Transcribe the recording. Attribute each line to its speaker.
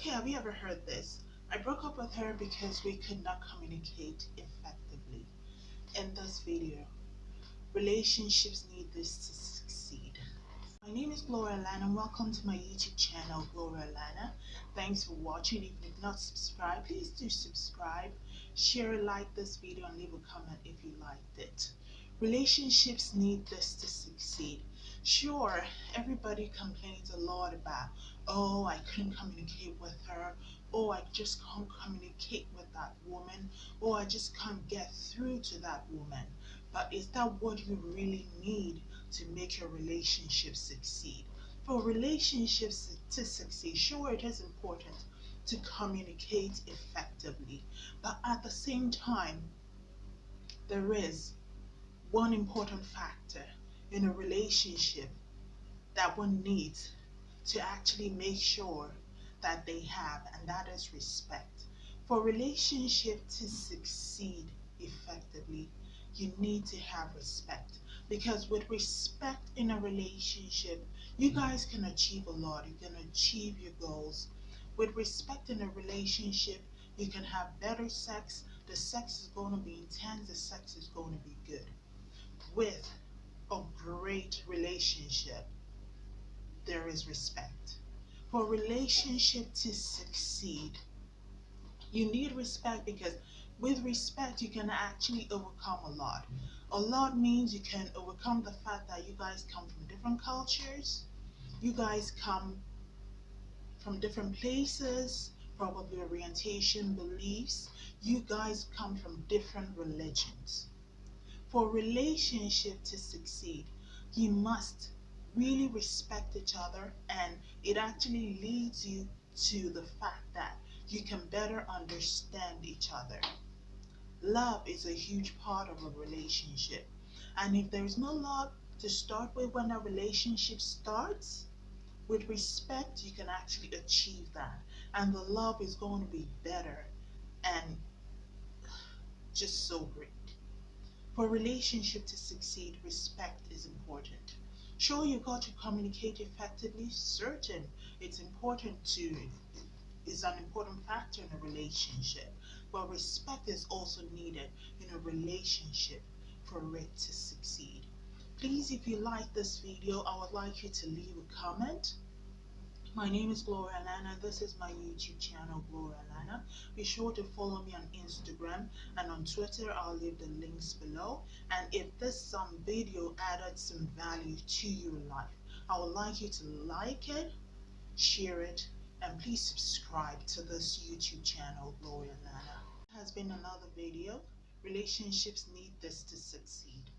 Speaker 1: Okay, have you ever heard this? I broke up with her because we could not communicate effectively. In this video, relationships need this to succeed. My name is Gloria Lana and welcome to my YouTube channel, Gloria Lana. Thanks for watching. If you've not subscribed, please do subscribe, share, like this video, and leave a comment if you liked it. Relationships need this to succeed. Sure, everybody complains a lot about, oh, I couldn't communicate with her, oh, I just can't communicate with that woman, oh, I just can't get through to that woman. But is that what you really need to make your relationship succeed? For relationships to succeed, sure, it is important to communicate effectively, but at the same time, there is one important factor in a relationship that one needs to actually make sure that they have, and that is respect. For relationship to succeed effectively, you need to have respect. Because with respect in a relationship, you guys can achieve a lot. You can achieve your goals. With respect in a relationship, you can have better sex. The sex is going to be intense. The sex is going to be good with a great relationship, there is respect. For relationship to succeed, you need respect because with respect, you can actually overcome a lot. A lot means you can overcome the fact that you guys come from different cultures, you guys come from different places, probably orientation, beliefs. You guys come from different religions for relationship to succeed, you must really respect each other and it actually leads you to the fact that you can better understand each other. Love is a huge part of a relationship. And if there's no love to start with when a relationship starts, with respect, you can actually achieve that. And the love is going to be better and just so great. For a relationship to succeed, respect is important. Sure, you've got to communicate effectively. Certain, it's important to, is an important factor in a relationship. But respect is also needed in a relationship for it to succeed. Please, if you like this video, I would like you to leave a comment my name is Gloria Lana. This is my YouTube channel, Gloria Lana. Be sure to follow me on Instagram and on Twitter. I'll leave the links below. And if this some video added some value to your life, I would like you to like it, share it, and please subscribe to this YouTube channel, Gloria Lana. It has been another video. Relationships need this to succeed.